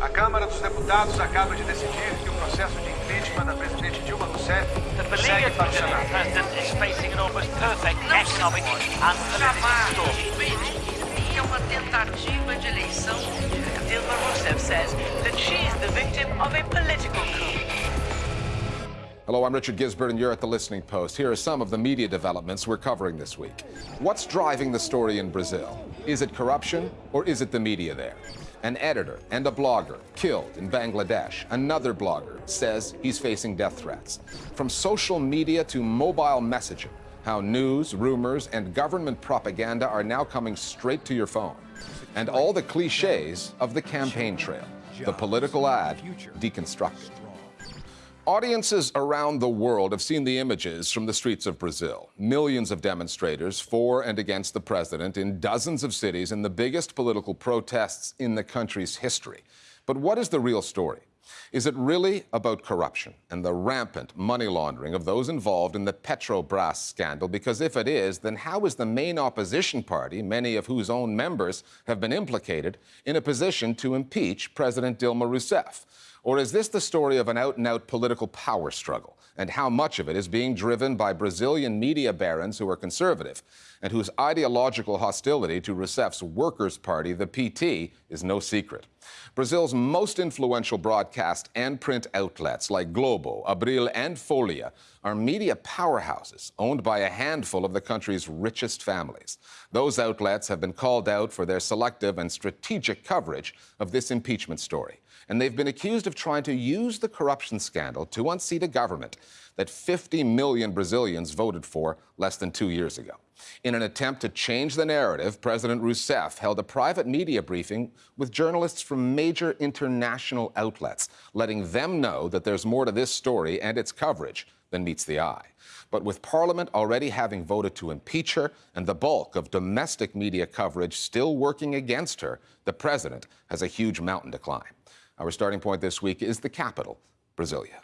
A Câmara dos Deputados acaba de decidir que o processo de impeachment da presidente Dilma Rousseff segue para o Senado. president is facing an almost perfect economic and political storm. É uma tentativa de eleição. Dilma Rousseff says that she's the victim of a political coup. Hello, I'm Richard Gizbert, and you're at the Listening Post. Here are some of the media developments we're covering this week. What's driving the story in Brazil? Is it corruption, or is it the media there? An editor and a blogger killed in Bangladesh. Another blogger says he's facing death threats. From social media to mobile messaging, how news, rumors, and government propaganda are now coming straight to your phone. And all the cliches of the campaign trail, the political ad deconstructed. Audiences around the world have seen the images from the streets of Brazil. Millions of demonstrators for and against the president in dozens of cities in the biggest political protests in the country's history. But what is the real story? Is it really about corruption and the rampant money laundering of those involved in the Petrobras scandal? Because if it is, then how is the main opposition party, many of whose own members have been implicated, in a position to impeach President Dilma Rousseff? Or is this the story of an out and out political power struggle? And how much of it is being driven by Brazilian media barons who are conservative and whose ideological hostility to Rousseff's Workers' Party, the PT, is no secret? Brazil's most influential broadcast and print outlets like Globo, Abril, and Folha are media powerhouses owned by a handful of the country's richest families. Those outlets have been called out for their selective and strategic coverage of this impeachment story and they've been accused of trying to use the corruption scandal to unseat a government that 50 million Brazilians voted for less than two years ago. In an attempt to change the narrative, President Rousseff held a private media briefing with journalists from major international outlets, letting them know that there's more to this story and its coverage than meets the eye. But with Parliament already having voted to impeach her and the bulk of domestic media coverage still working against her, the president has a huge mountain to climb. Our starting point this week is the capital, Brasilia.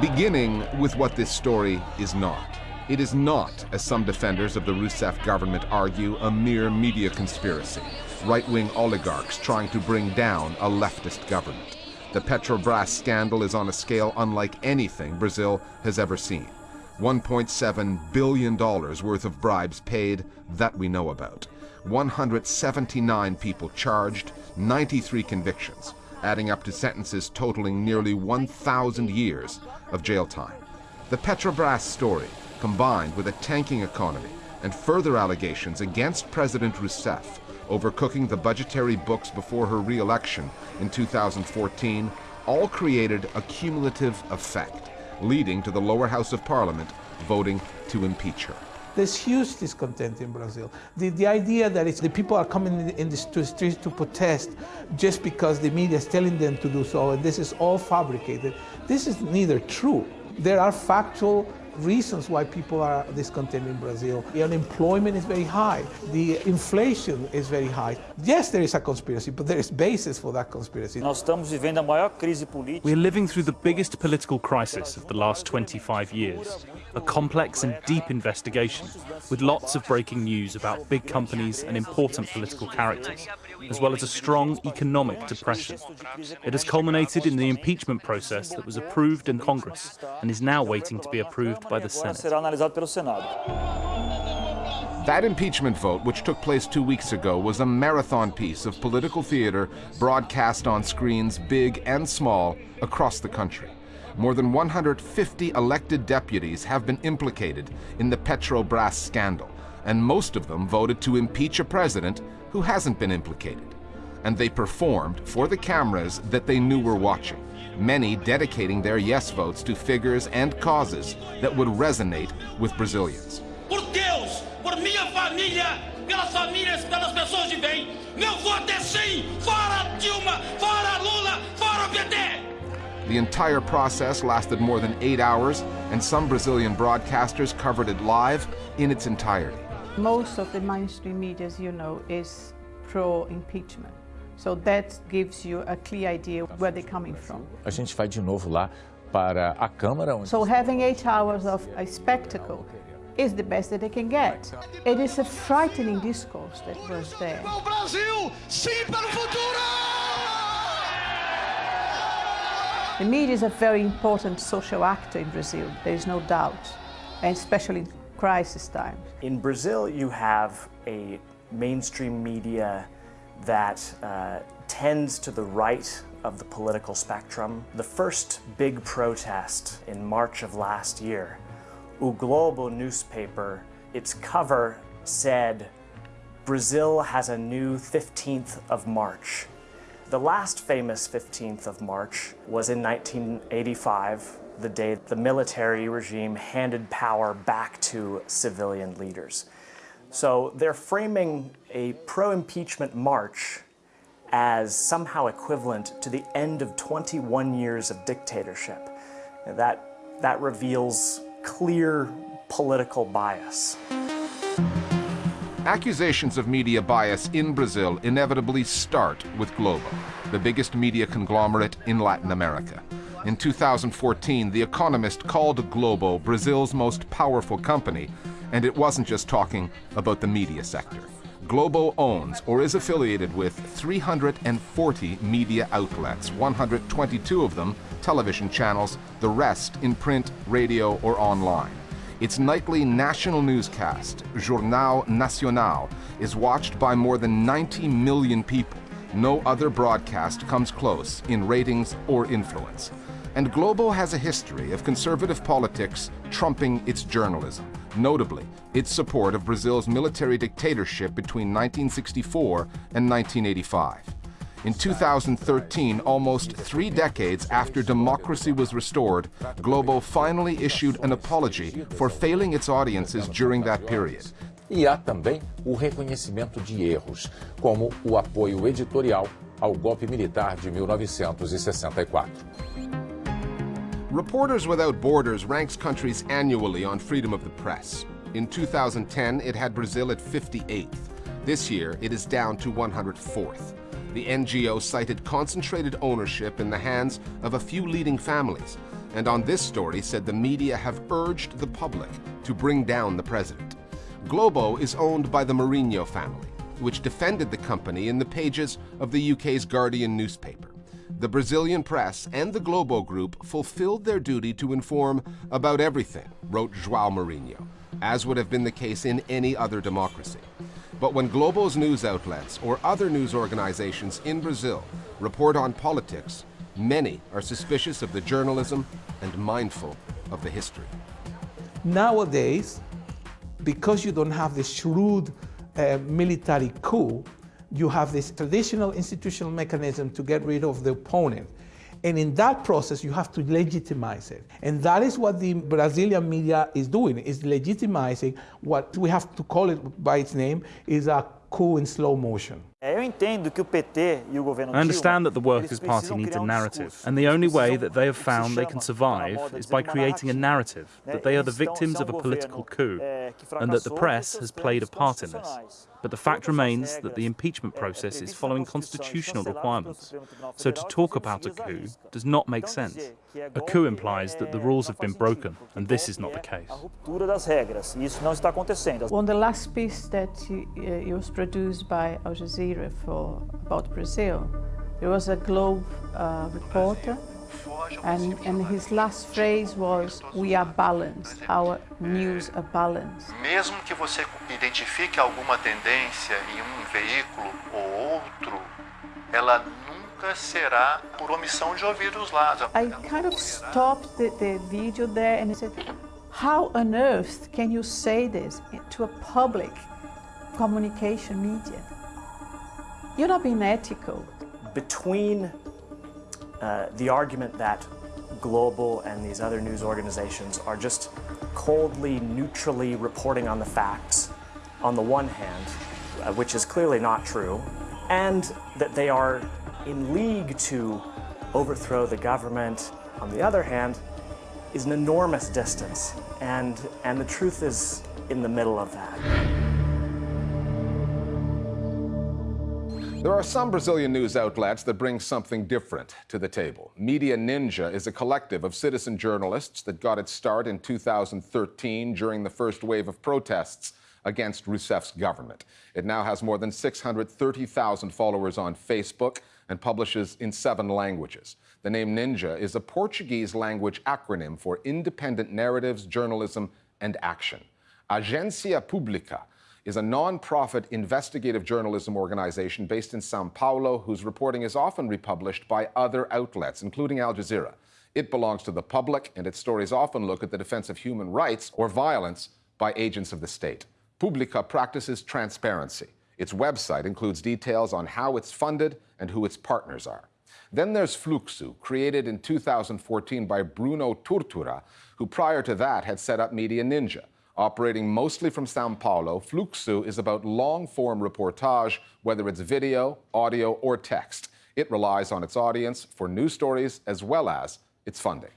Beginning with what this story is not. It is not, as some defenders of the Rousseff government argue, a mere media conspiracy. Right-wing oligarchs trying to bring down a leftist government. The Petrobras scandal is on a scale unlike anything Brazil has ever seen. $1.7 billion worth of bribes paid that we know about. 179 people charged, 93 convictions, adding up to sentences totaling nearly 1,000 years of jail time. The Petrobras story, combined with a tanking economy and further allegations against President Rousseff over cooking the budgetary books before her re-election in 2014, all created a cumulative effect leading to the lower house of parliament voting to impeach her. There's huge discontent in Brazil. The, the idea that it's, the people are coming in the streets to protest just because the media is telling them to do so, and this is all fabricated, this is neither true. There are factual reasons why people are discontent in Brazil. The unemployment is very high. The inflation is very high. Yes, there is a conspiracy, but there is basis for that conspiracy. Nós estamos vivendo a maior crise política. We're living through the biggest political crisis of the last 25 years. A complex and deep investigation with lots of breaking news about big companies and important political characters, as well as a strong economic depression. It has culminated in the impeachment process that was approved in Congress and is now waiting to be approved by the Senate. That impeachment vote, which took place two weeks ago, was a marathon piece of political theater broadcast on screens big and small across the country. More than 150 elected deputies have been implicated in the Petrobras scandal, and most of them voted to impeach a president who hasn't been implicated. And they performed for the cameras that they knew were watching, many dedicating their yes votes to figures and causes that would resonate with Brazilians. Por Deus, por minha família, pelas famílias, pelas pessoas de bem, meu voto é sim! Fora Dilma! Fora Lula! Fora PT! The entire process lasted more than eight hours, and some Brazilian broadcasters covered it live in its entirety. Most of the mainstream media, as you know, is pro-impeachment. So that gives you a clear idea where they're coming from. A gente vai de novo lá para a Câmara. So having eight hours of a spectacle is the best that they can get. It is a frightening discourse that was there. O Brasil, sim para o futuro! The media is a very important social actor in Brazil, there is no doubt, and especially in crisis times. In Brazil, you have a mainstream media that uh, tends to the right of the political spectrum. The first big protest in March of last year, O Globo newspaper, its cover said, Brazil has a new 15th of March. The last famous 15th of March was in 1985, the day the military regime handed power back to civilian leaders. So they're framing a pro-impeachment march as somehow equivalent to the end of 21 years of dictatorship. That, that reveals clear political bias. Accusations of media bias in Brazil inevitably start with Globo, the biggest media conglomerate in Latin America. In 2014, The Economist called Globo Brazil's most powerful company, and it wasn't just talking about the media sector. Globo owns or is affiliated with 340 media outlets, 122 of them television channels, the rest in print, radio, or online. Its nightly national newscast, Jornal Nacional, is watched by more than 90 million people. No other broadcast comes close in ratings or influence. And Globo has a history of conservative politics trumping its journalism, notably its support of Brazil's military dictatorship between 1964 and 1985. In 2013, almost three decades after democracy was restored, Globo finally issued an apology for failing its audiences during that period. E há também o reconhecimento de erros, como o apoio editorial ao golpe militar de 1964. Reporters Without Borders ranks countries annually on freedom of the press. In 2010, it had Brazil at 58th. This year, it is down to 104th. The NGO cited concentrated ownership in the hands of a few leading families, and on this story said the media have urged the public to bring down the president. Globo is owned by the Marinho family, which defended the company in the pages of the UK's Guardian newspaper. The Brazilian press and the Globo Group fulfilled their duty to inform about everything, wrote João Marinho, as would have been the case in any other democracy. But when Globo's news outlets or other news organizations in Brazil report on politics, many are suspicious of the journalism and mindful of the history. Nowadays, because you don't have the shrewd uh, military coup, you have this traditional institutional mechanism to get rid of the opponent. And in that process, you have to legitimize it. And that is what the Brazilian media is doing, is legitimizing what we have to call it by its name, is a coup in slow motion. Eu entendo que o PT e o governo I understand that the Workers' Party needs a narrative, and the only way that they have o que se found they can survive is by creating a narrative that they are the victims of a um political coup, and that the press has played a part in this. But the fact remains that the impeachment process is following constitutional requirements. So to talk about a coup does not make sense. dizer que é A golpe coup implies that the rules have been broken, and this is not the case. A ruptura das regras, e isso não está acontecendo. On the last piece that uh, was produced by Al Jazeera for about Brazil, there was a Globe uh, reporter, and, and his last phrase was, "We are balanced. Our news are balanced." Mesmo que você identifique alguma tendência em um veículo ou outro, ela nunca será por omissão de ouvir os lados. I kind of stopped the, the video there and I said, "How on earth can you say this to a public communication media? You're not being ethical." between uh, the argument that Globo and these other news organizations are just coldly, neutrally reporting on the facts, on the one hand, uh, which is clearly not true, and that they are in league to overthrow the government, on the other hand, is an enormous distance. And, and the truth is in the middle of that. There are some Brazilian news outlets that bring something different to the table. Media Ninja is a collective of citizen journalists that got its start in 2013 during the first wave of protests against Rousseff's government. It now has more than 630,000 followers on Facebook and publishes in seven languages. The name Ninja is a Portuguese language acronym for Independent Narratives, Journalism, and Action. Agência Pública is a non-profit investigative journalism organization based in Sao Paulo whose reporting is often republished by other outlets, including Al Jazeera. It belongs to the public, and its stories often look at the defense of human rights or violence by agents of the state. Publica practices transparency. Its website includes details on how it's funded and who its partners are. Then there's Fluxo, created in 2014 by Bruno Torturra, who prior to that had set up Media Ninja, Operating mostly from Sao Paulo, Fluxo is about long-form reportage, whether it's video, audio, or text. It relies on its audience for news stories as well as its funding.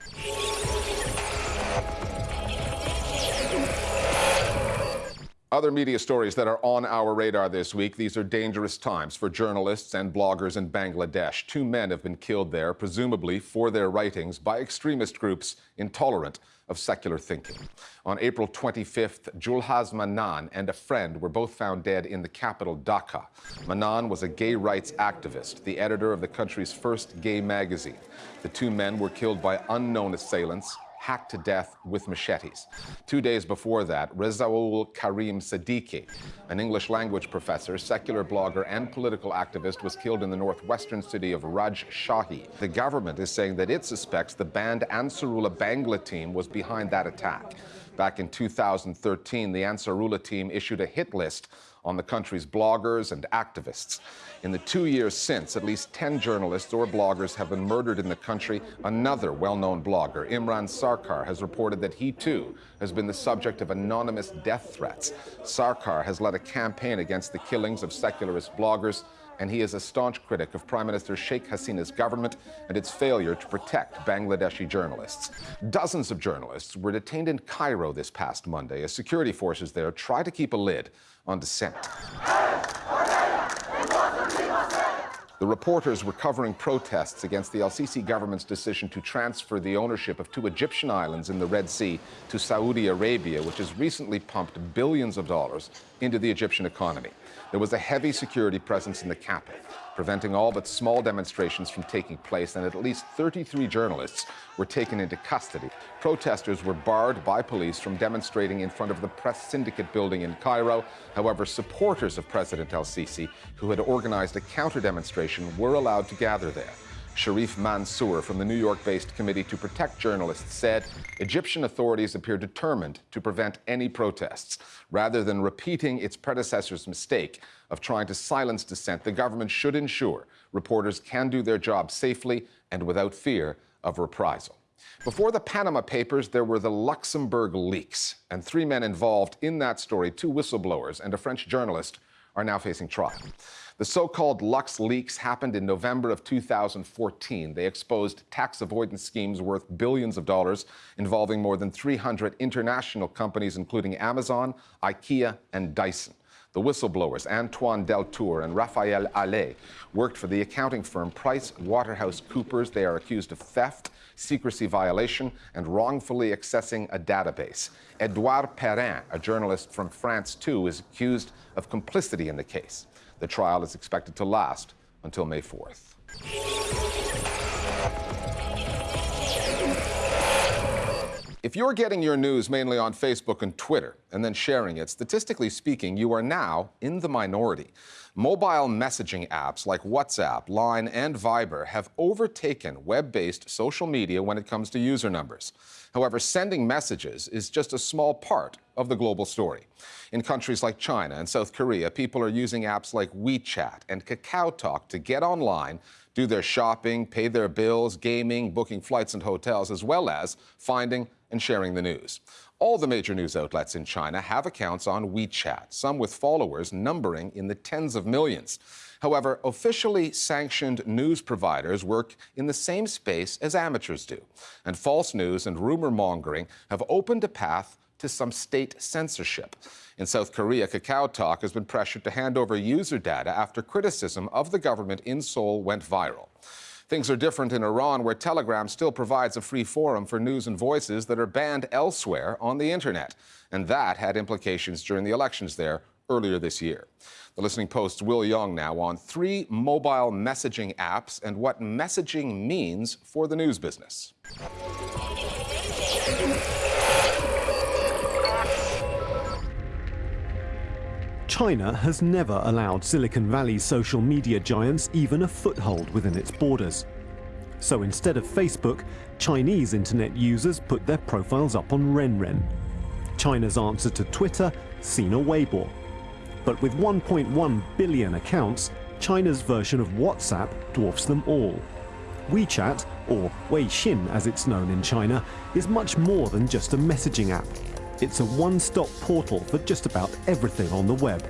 Other media stories that are on our radar this week. These are dangerous times for journalists and bloggers in Bangladesh. Two men have been killed there, presumably for their writings, by extremist groups intolerant of secular thinking. On April 25th, Xulhaz Mannan and a friend were both found dead in the capital, Dhaka. Mannan was a gay rights activist, the editor of the country's first gay magazine. The two men were killed by unknown assailants hacked to death with machetes. Two days before that, Rezaul Karim Siddiqui, an English language professor, secular blogger, and political activist, was killed in the northwestern city of Rajshahi. The government is saying that it suspects the banned Ansarullah Bangla team was behind that attack. Back in 2013, the Ansarullah team issued a hit list on the country's bloggers and activists. In the two years since, at least 10 journalists or bloggers have been murdered in the country. Another well-known blogger, Imran Sarkar, has reported that he too has been the subject of anonymous death threats. Sarkar has led a campaign against the killings of secularist bloggers and he is a staunch critic of Prime Minister Sheikh Hasina's government and its failure to protect Bangladeshi journalists. Dozens of journalists were detained in Cairo this past Monday as security forces there try to keep a lid on dissent. The reporters were covering protests against the El-Sisi government's decision to transfer the ownership of two Egyptian islands in the Red Sea to Saudi Arabia, which has recently pumped billions of dollars into the Egyptian economy. There was a heavy security presence in the capital, preventing all but small demonstrations from taking place, and at least 33 journalists were taken into custody. Protesters were barred by police from demonstrating in front of the Press Syndicate building in Cairo. However, supporters of President el-Sisi, who had organized a counter-demonstration, were allowed to gather there. Sherif Mansour from the New York-based Committee to Protect Journalists said Egyptian authorities appear determined to prevent any protests. Rather than repeating its predecessor's mistake of trying to silence dissent, the government should ensure reporters can do their job safely and without fear of reprisal. Before the Panama Papers, there were the Luxembourg leaks, and three men involved in that story, two whistleblowers and a French journalist, are now facing trial. The so-called Lux leaks happened in November of 2014. They exposed tax avoidance schemes worth billions of dollars involving more than 300 international companies, including Amazon, IKEA, and Dyson. The whistleblowers, Antoine Deltour and Raphael Halet, worked for the accounting firm Price Waterhouse Coopers. They are accused of theft, secrecy violation, and wrongfully accessing a database. Edouard Perrin, a journalist from France too, is accused of complicity in the case. The trial is expected to last until May 4th. If you're getting your news mainly on Facebook and Twitter and then sharing it, statistically speaking, you are now in the minority. Mobile messaging apps like WhatsApp, Line, and Viber have overtaken web-based social media when it comes to user numbers. However, sending messages is just a small part of the global story. In countries like China and South Korea, people are using apps like WeChat and KakaoTalk to get online, do their shopping, pay their bills, gaming, booking flights and hotels, as well as finding and sharing the news. All the major news outlets in China have accounts on WeChat, some with followers numbering in the tens of millions. However, officially sanctioned news providers work in the same space as amateurs do, and false news and rumor mongering have opened a path to some state censorship. In South Korea, Kakao Talk has been pressured to hand over user data after criticism of the government in Seoul went viral. Things are different in Iran, where Telegram still provides a free forum for news and voices that are banned elsewhere on the internet. And that had implications during the elections there earlier this year. The Listening Post's Will Yong now on three mobile messaging apps and what messaging means for the news business. China has never allowed Silicon Valley's social media giants even a foothold within its borders. So instead of Facebook, Chinese internet users put their profiles up on RenRen. China's answer to Twitter, Sina Weibo. But with 1.1 billion accounts, China's version of WhatsApp dwarfs them all. WeChat, or Weixin as it's known in China, is much more than just a messaging app. It's a one-stop portal for just about everything on the web.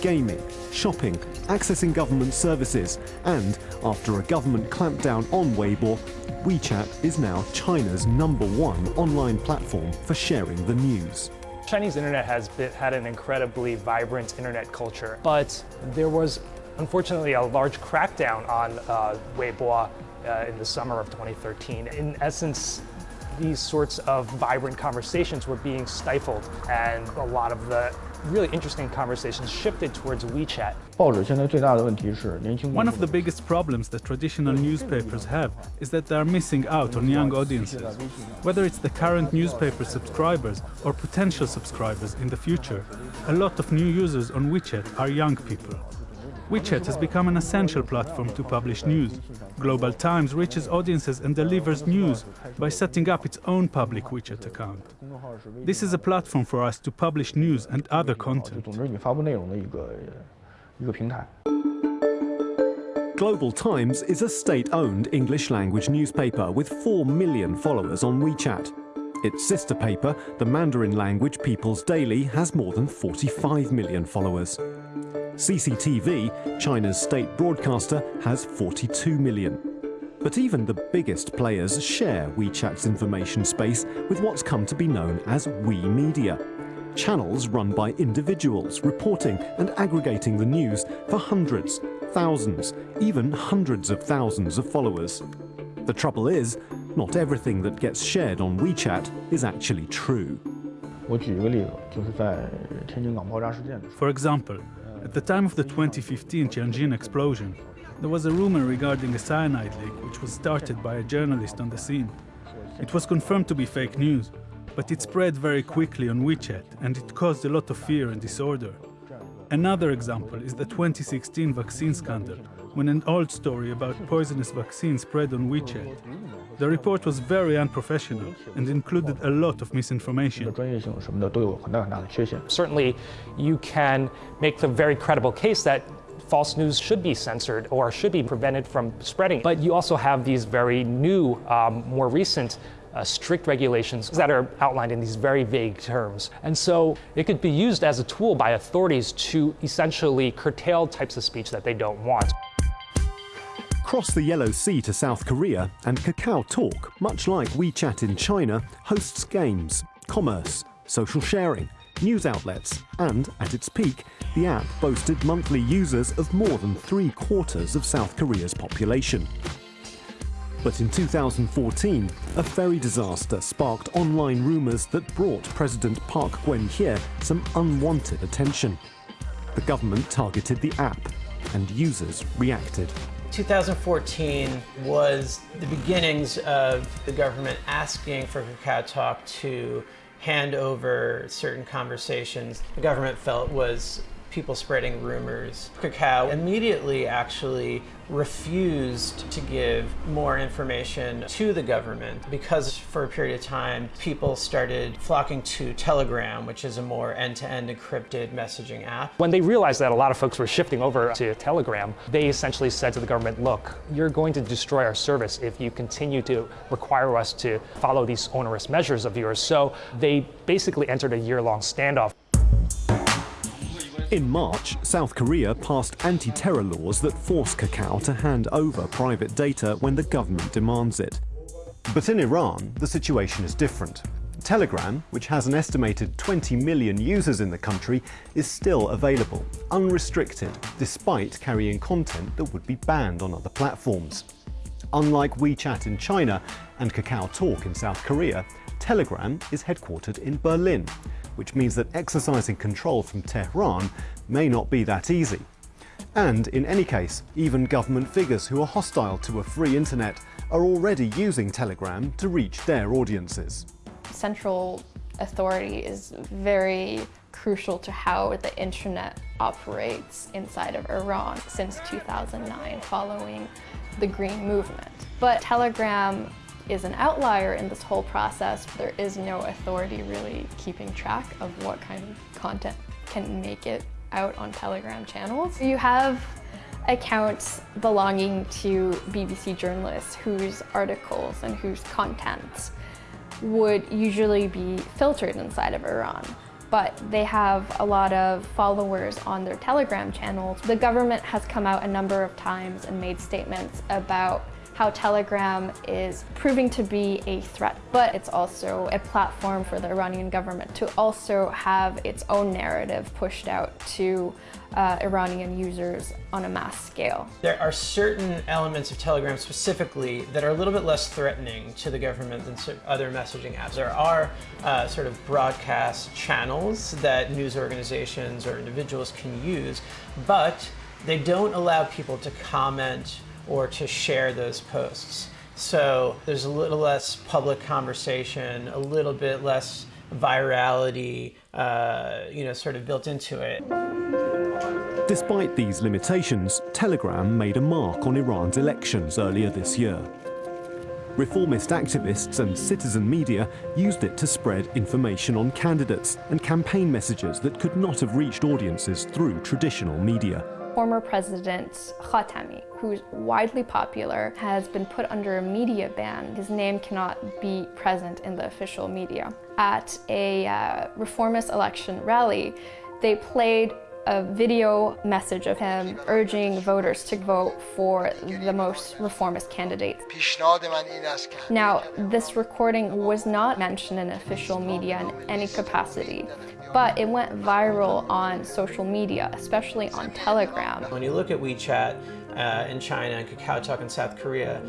Gaming, shopping, accessing government services, and after a government clampdown on Weibo, WeChat is now China's number one online platform for sharing the news. Chinese internet has been, had an incredibly vibrant internet culture, but there was unfortunately a large crackdown on uh, Weibo uh, in the summer of 2013. In essence, these sorts of vibrant conversations were being stifled and a lot of the really interesting conversations shifted towards WeChat. One of the biggest problems that traditional newspapers have is that they are missing out on young audiences. Whether it's the current newspaper subscribers or potential subscribers in the future, a lot of new users on WeChat are young people. WeChat has become an essential platform to publish news. Global Times reaches audiences and delivers news by setting up its own public WeChat account. This is a platform for us to publish news and other content. Global Times is a state-owned English-language newspaper with 4 million followers on WeChat. Its sister paper, the Mandarin language People's Daily, has more than 45 million followers. CCTV, China's state broadcaster, has 42 million. But even the biggest players share WeChat's information space with what's come to be known as We Media. Channels run by individuals reporting and aggregating the news for hundreds, thousands, even hundreds of thousands of followers. The trouble is, not everything that gets shared on WeChat is actually true. For example, at the time of the 2015 Tianjin explosion, there was a rumor regarding a cyanide leak which was started by a journalist on the scene. It was confirmed to be fake news, but it spread very quickly on WeChat and it caused a lot of fear and disorder. Another example is the 2016 vaccine scandal, when an old story about poisonous vaccine spread on WeChat. The report was very unprofessional and included a lot of misinformation. Certainly, you can make the very credible case that false news should be censored or should be prevented from spreading. But you also have these very new, um, more recent uh, strict regulations that are outlined in these very vague terms. And so it could be used as a tool by authorities to essentially curtail types of speech that they don't want. Cross the Yellow Sea to South Korea, and Kakao Talk, much like WeChat in China, hosts games, commerce, social sharing, news outlets, and at its peak, the app boasted monthly users of more than three quarters of South Korea's population. But in 2014, a ferry disaster sparked online rumours that brought President Park Geun-hye some unwanted attention. The government targeted the app, and users reacted. 2014 was the beginnings of the government asking for Kakao Talk to hand over certain conversations. The government felt was people spreading rumors. Kakao immediately actually refused to give more information to the government because for a period of time people started flocking to Telegram, which is a more end-to-end -end encrypted messaging app. When they realized that a lot of folks were shifting over to Telegram, they essentially said to the government, look, you're going to destroy our service if you continue to require us to follow these onerous measures of yours. So they basically entered a year-long standoff. In March, South Korea passed anti-terror laws that force Kakao to hand over private data when the government demands it. But in Iran, the situation is different. Telegram, which has an estimated 20 million users in the country, is still available, unrestricted, despite carrying content that would be banned on other platforms. Unlike WeChat in China and Kakao Talk in South Korea, Telegram is headquartered in Berlin, which means that exercising control from Tehran may not be that easy. And in any case, even government figures who are hostile to a free internet are already using Telegram to reach their audiences. Central authority is very crucial to how the internet operates inside of Iran since 2009 following the Green Movement. But Telegram is an outlier in this whole process. There is no authority really keeping track of what kind of content can make it out on Telegram channels. You have accounts belonging to BBC journalists whose articles and whose content would usually be filtered inside of Iran but they have a lot of followers on their Telegram channels. The government has come out a number of times and made statements about how Telegram is proving to be a threat, but it's also a platform for the Iranian government to also have its own narrative pushed out to uh, Iranian users on a mass scale. There are certain elements of Telegram specifically that are a little bit less threatening to the government than other messaging apps. There are uh, sort of broadcast channels that news organizations or individuals can use, but they don't allow people to comment or to share those posts. So there's a little less public conversation, a little bit less virality, uh, you know, sort of built into it. Despite these limitations, Telegram made a mark on Iran's elections earlier this year. Reformist activists and citizen media used it to spread information on candidates and campaign messages that could not have reached audiences through traditional media former president Khatami, who's widely popular, has been put under a media ban. His name cannot be present in the official media. At a uh, reformist election rally, they played a video message of him urging voters to vote for the most reformist candidate. Now, this recording was not mentioned in official media in any capacity, but it went viral on social media, especially on Telegram. When you look at WeChat uh, in China and KakaoTalk in South Korea,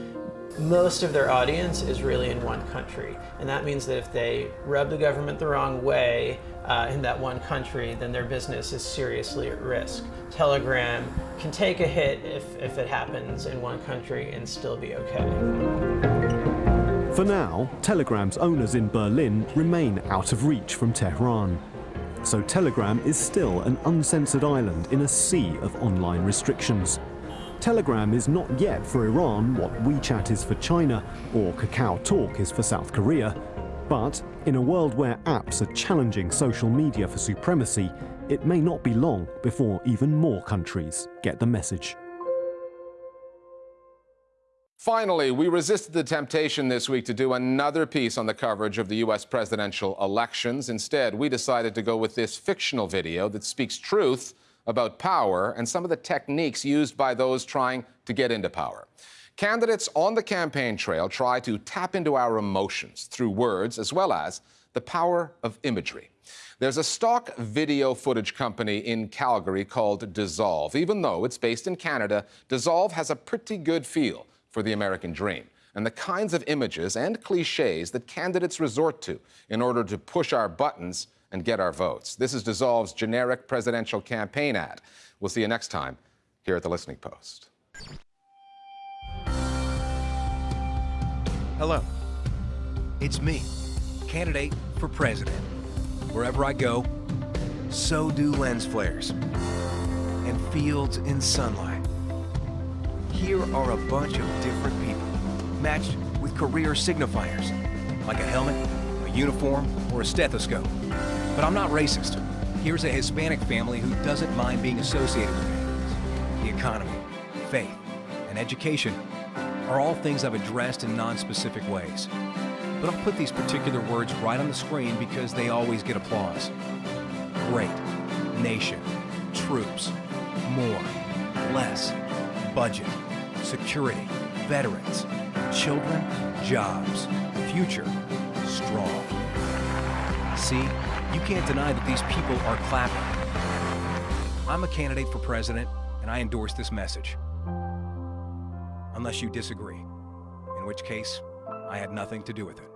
most of their audience is really in one country. And that means that if they rub the government the wrong way uh, in that one country, then their business is seriously at risk. Telegram can take a hit if, if it happens in one country and still be okay. For now, Telegram's owners in Berlin remain out of reach from Tehran. So Telegram is still an uncensored island in a sea of online restrictions. Telegram is not yet for Iran what WeChat is for China or Kakao Talk is for South Korea, but in a world where apps are challenging social media for supremacy, it may not be long before even more countries get the message. Finally, we resisted the temptation this week to do another piece on the coverage of the U.S. presidential elections. Instead, we decided to go with this fictional video that speaks truth about power and some of the techniques used by those trying to get into power. Candidates on the campaign trail try to tap into our emotions through words as well as the power of imagery. There's a stock video footage company in Calgary called Dissolve. Even though it's based in Canada, Dissolve has a pretty good feel for the American dream and the kinds of images and cliches that candidates resort to in order to push our buttons and get our votes. This is Dissolve's generic presidential campaign ad. We'll see you next time here at the Listening Post. Hello. It's me, candidate for president. Wherever I go, so do lens flares and fields in sunlight. Here are a bunch of different people, matched with career signifiers, like a helmet, a uniform, or a stethoscope. But I'm not racist. Here's a Hispanic family who doesn't mind being associated with it. The economy, faith, and education are all things I've addressed in non-specific ways. But I'll put these particular words right on the screen because they always get applause. Great, nation, troops, more, less, budget, security, veterans, children, jobs, future, strong. See, you can't deny that these people are clapping. I'm a candidate for president, and I endorse this message. Unless you disagree, in which case, I had nothing to do with it.